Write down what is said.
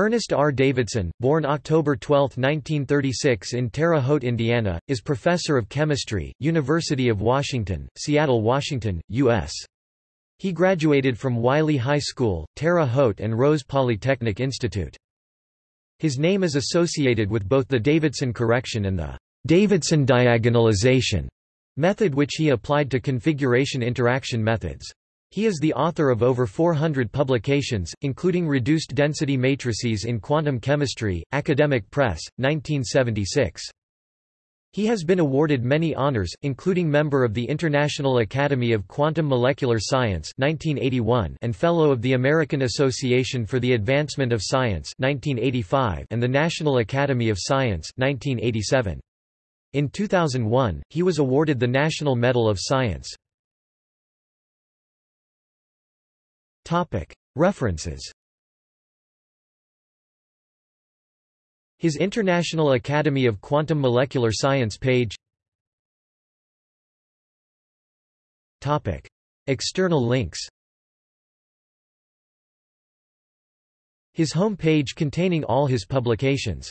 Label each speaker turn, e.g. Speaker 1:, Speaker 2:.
Speaker 1: Ernest R. Davidson, born October 12, 1936 in Terre Haute, Indiana, is professor of chemistry, University of Washington, Seattle, Washington, U.S. He graduated from Wiley High School, Terre Haute and Rose Polytechnic Institute. His name is associated with both the Davidson correction and the Davidson diagonalization method which he applied to configuration interaction methods. He is the author of over 400 publications, including Reduced Density Matrices in Quantum Chemistry, Academic Press, 1976. He has been awarded many honors, including member of the International Academy of Quantum Molecular Science 1981 and Fellow of the American Association for the Advancement of Science 1985 and the National Academy of Science 1987. In 2001, he was awarded the National Medal of Science. References. His International Academy of Quantum Molecular Science page. External links. His home page containing all his publications